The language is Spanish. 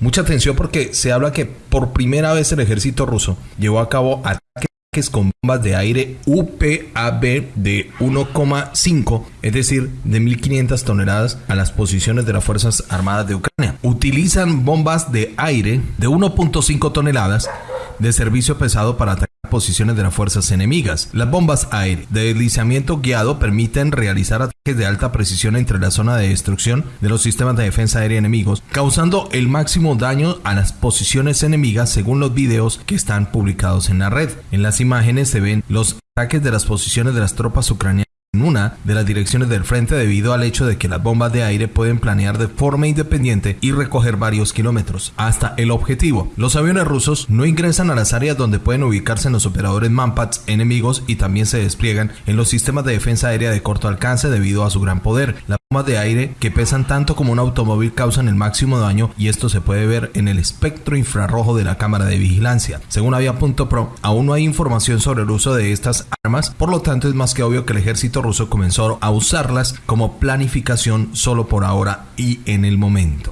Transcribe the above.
Mucha atención porque se habla que por primera vez el ejército ruso llevó a cabo ataques con bombas de aire UPAB de 1,5, es decir, de 1.500 toneladas a las posiciones de las Fuerzas Armadas de Ucrania. Utilizan bombas de aire de 1.5 toneladas de servicio pesado para atacar posiciones de las fuerzas enemigas. Las bombas aire de deslizamiento guiado permiten realizar ataques de alta precisión entre la zona de destrucción de los sistemas de defensa aérea enemigos, causando el máximo daño a las posiciones enemigas según los videos que están publicados en la red. En las imágenes se ven los ataques de las posiciones de las tropas ucranianas en una de las direcciones del frente debido al hecho de que las bombas de aire pueden planear de forma independiente y recoger varios kilómetros hasta el objetivo. Los aviones rusos no ingresan a las áreas donde pueden ubicarse los operadores Manpads enemigos y también se despliegan en los sistemas de defensa aérea de corto alcance debido a su gran poder. Bombas de aire que pesan tanto como un automóvil causan el máximo daño y esto se puede ver en el espectro infrarrojo de la cámara de vigilancia. Según Avia.pro, aún no hay información sobre el uso de estas armas, por lo tanto es más que obvio que el ejército ruso comenzó a usarlas como planificación solo por ahora y en el momento.